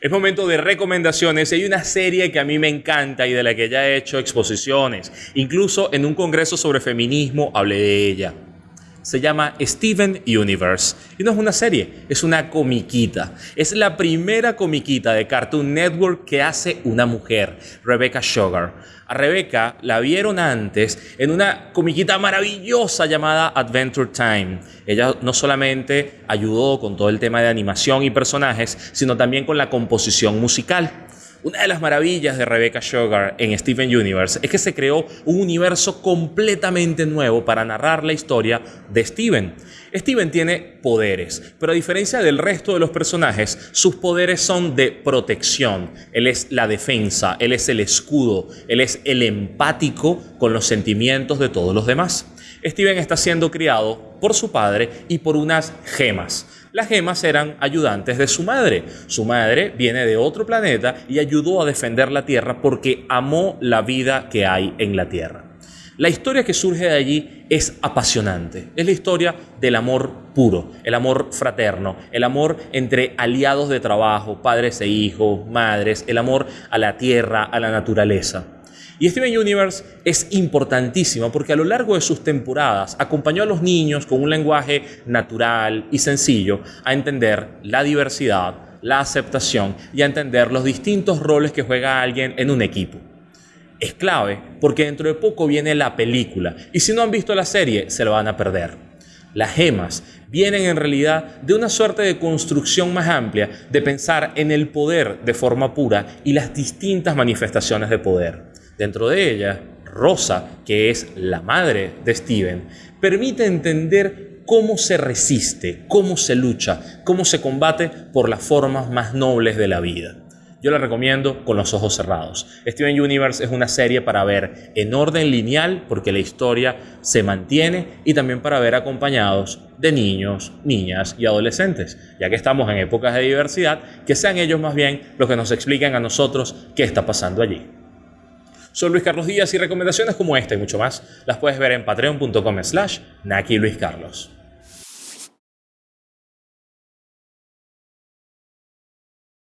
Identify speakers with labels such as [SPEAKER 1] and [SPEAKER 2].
[SPEAKER 1] Es momento de recomendaciones. Hay una serie que a mí me encanta y de la que ya he hecho exposiciones. Incluso en un congreso sobre feminismo hablé de ella. Se llama Steven Universe. Y no es una serie, es una comiquita. Es la primera comiquita de Cartoon Network que hace una mujer, Rebecca Sugar. A Rebecca la vieron antes en una comiquita maravillosa llamada Adventure Time. Ella no solamente ayudó con todo el tema de animación y personajes, sino también con la composición musical. Una de las maravillas de Rebecca Sugar en Steven Universe es que se creó un universo completamente nuevo para narrar la historia de Steven. Steven tiene poderes, pero a diferencia del resto de los personajes, sus poderes son de protección. Él es la defensa, él es el escudo, él es el empático con los sentimientos de todos los demás. Steven está siendo criado por su padre y por unas gemas. Las gemas eran ayudantes de su madre. Su madre viene de otro planeta y ayudó a defender la Tierra porque amó la vida que hay en la Tierra. La historia que surge de allí es apasionante. Es la historia del amor puro, el amor fraterno, el amor entre aliados de trabajo, padres e hijos, madres, el amor a la tierra, a la naturaleza. Y Steven Universe es importantísimo porque a lo largo de sus temporadas acompañó a los niños con un lenguaje natural y sencillo a entender la diversidad, la aceptación y a entender los distintos roles que juega alguien en un equipo. Es clave porque dentro de poco viene la película y si no han visto la serie se lo van a perder. Las gemas vienen en realidad de una suerte de construcción más amplia de pensar en el poder de forma pura y las distintas manifestaciones de poder. Dentro de ella, Rosa, que es la madre de Steven, permite entender cómo se resiste, cómo se lucha, cómo se combate por las formas más nobles de la vida. Yo la recomiendo con los ojos cerrados. Steven Universe es una serie para ver en orden lineal porque la historia se mantiene y también para ver acompañados de niños, niñas y adolescentes. Ya que estamos en épocas de diversidad, que sean ellos más bien los que nos expliquen a nosotros qué está pasando allí. Soy Luis Carlos Díaz y recomendaciones como esta y mucho más las puedes ver en patreon.com slash Naki Luis Carlos.